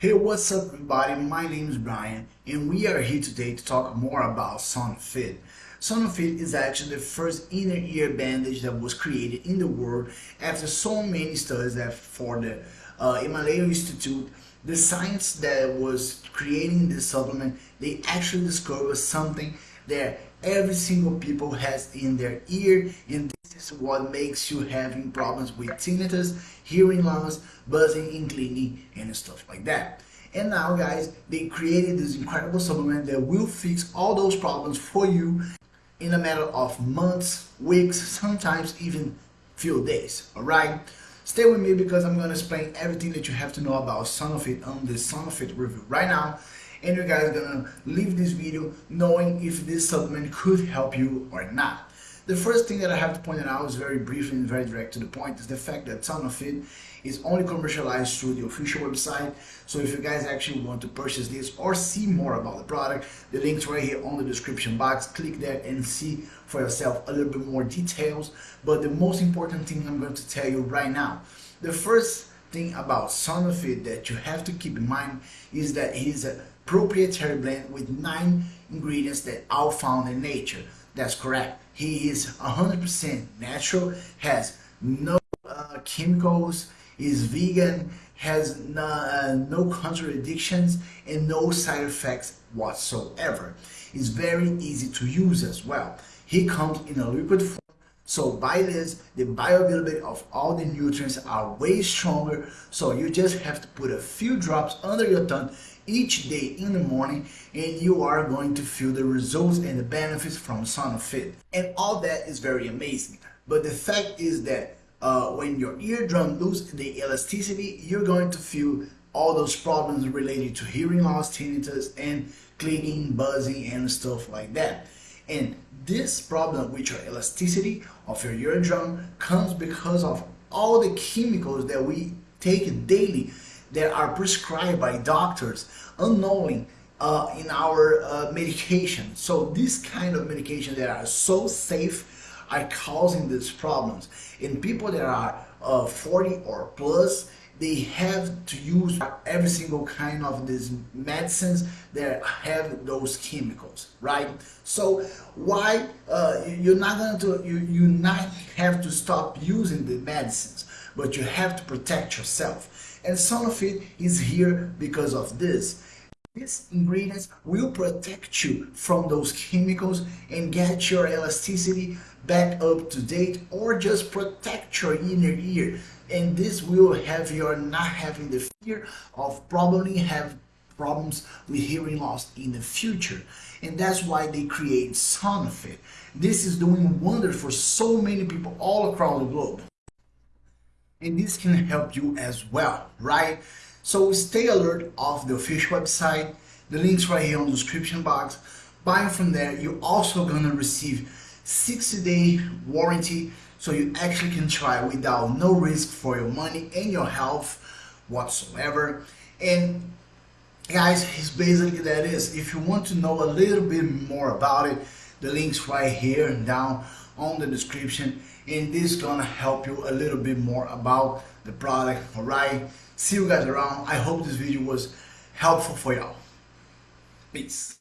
Hey, what's up everybody? My name is Brian and we are here today to talk more about Sonofit. Sonofit is actually the first inner ear bandage that was created in the world after so many studies that for the uh, Himalaya Institute, the science that was creating this supplement, they actually discovered something that every single people has in their ear and this is what makes you having problems with tinnitus, hearing loss, buzzing and cleaning and stuff like that. And now guys, they created this incredible supplement that will fix all those problems for you in a matter of months, weeks, sometimes even few days, alright? Stay with me because I'm going to explain everything that you have to know about Sonofit on this Sonofit review right now and you guys are gonna leave this video knowing if this supplement could help you or not. The first thing that I have to point out is very brief and very direct to the point is the fact that Sonofit is only commercialized through the official website. So if you guys actually want to purchase this or see more about the product, the link's right here on the description box. Click there and see for yourself a little bit more details. But the most important thing I'm going to tell you right now, the first thing about Sonofit that you have to keep in mind is that it is a proprietary blend with nine ingredients that are found in nature. That's correct. He is 100% natural, has no uh, chemicals, is vegan, has no, uh, no contradictions and no side effects whatsoever. It's very easy to use as well. He comes in a liquid form so by this, the bioavailability of all the nutrients are way stronger. So you just have to put a few drops under your tongue each day in the morning and you are going to feel the results and the benefits from Sonofit. And all that is very amazing. But the fact is that uh, when your eardrum loses the elasticity, you're going to feel all those problems related to hearing loss, tinnitus, and clicking, buzzing, and stuff like that. And this problem with your elasticity of your eardrum comes because of all the chemicals that we take daily that are prescribed by doctors unknowing uh, in our uh, medication. So this kind of medication that are so safe are causing these problems. In people that are uh, 40 or plus, they have to use every single kind of these medicines that have those chemicals right so why uh, you're not going to you you not have to stop using the medicines but you have to protect yourself and Sonofit is here because of this. These ingredients will protect you from those chemicals and get your elasticity back up to date or just protect your inner ear. And this will have you not having the fear of probably have problems with hearing loss in the future. And that's why they create Sonofit. This is doing wonders for so many people all across the globe and this can help you as well right? So stay alert of the official website. The links right here on the description box. Buying from there. You're also gonna receive 60 day warranty so you actually can try without no risk for your money and your health whatsoever. And guys it's basically that is. If you want to know a little bit more about it the links right here and down on the description and this is gonna help you a little bit more about the product. All right see you guys around. I hope this video was helpful for y'all. Peace